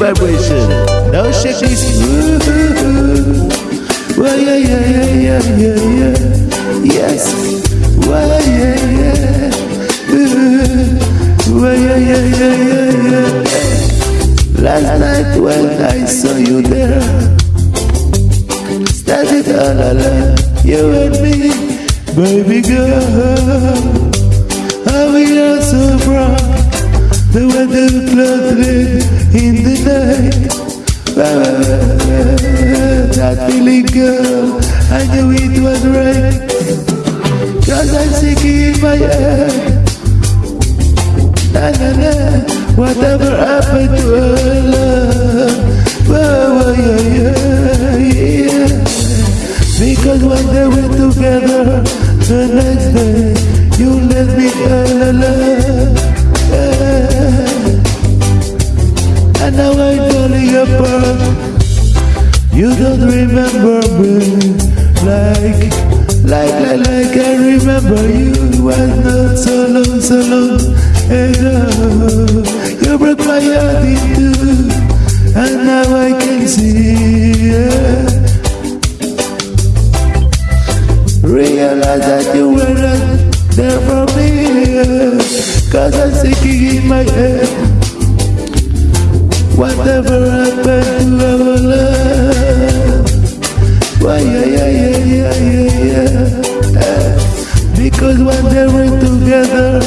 vibration. Now shake this. Well, yeah, yeah, yeah, yeah, yeah, yeah. Yes. Well, yeah, yeah. Well, yeah, yeah, yeah, yeah, yeah. Last night when I saw you there, started all alone, you and me, baby girl. How we are so bright, the weather clouded in the night. That feeling, girl, I knew it was right. Cause I'm sick in my head. Na na na, whatever happened to our love? Whoa, yeah, yeah, yeah. Because one day we're together, the next day you let me alone. Don't remember me like, like, like, like I remember you. Was not so long, so long ago. You broke my heart in two, and now I can see. Yeah. Realize that you weren't there for me. Yeah. Cause I'm sinking in my head. Whatever happened to our love? Because when they were together,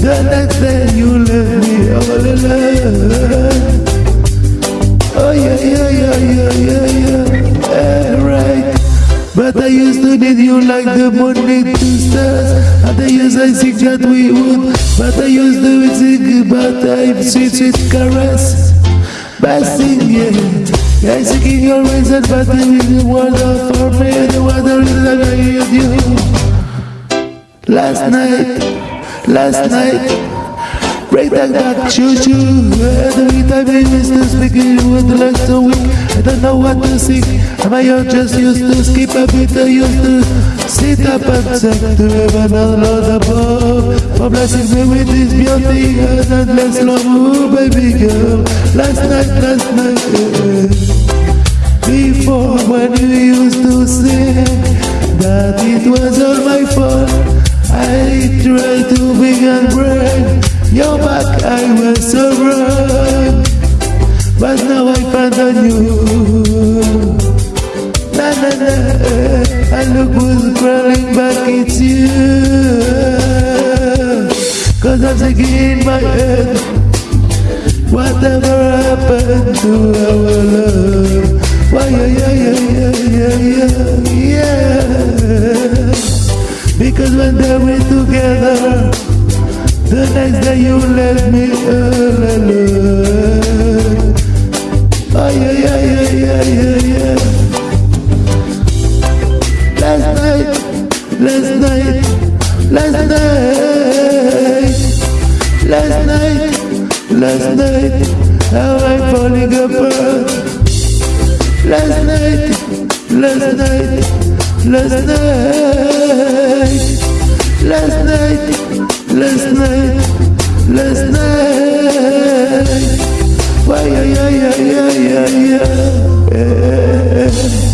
the next day you left me all alone. Oh, yeah, yeah, yeah, yeah, yeah, yeah. yeah right. But I used to need you like the need two stars. And I used to think that we would. But I used to think about time, sweet, sweet caress. Basting, yeah. Yeah, seeking your reason, but the world of for me, the weather is like I you. Last night, last night. Break that back, choo choo. Every time I miss to speak, you would like so week I don't know what to sing. Am I just used to skip a bit? I used to sit up and sing to heaven and Lord above. For blessing me with this beauty and endless love, oh, baby girl. Last night, last night. Before when you used to sing that it was all my fault. I tried to be and break your back, I was so wrong. But now I found a new. Na na na, and look who's crawling back, it's you. Cause I'm sick in my head. Whatever happened to our love? Why, yeah, yeah, yeah, yeah, yeah, yeah. Because when they were together, the next day you left me all alone. Oh yeah, yeah, yeah, yeah, yeah, yeah. Last night, last night, last night, last night, last night, how I'm falling apart. Last night, last night, last night, yeah, yeah, yeah.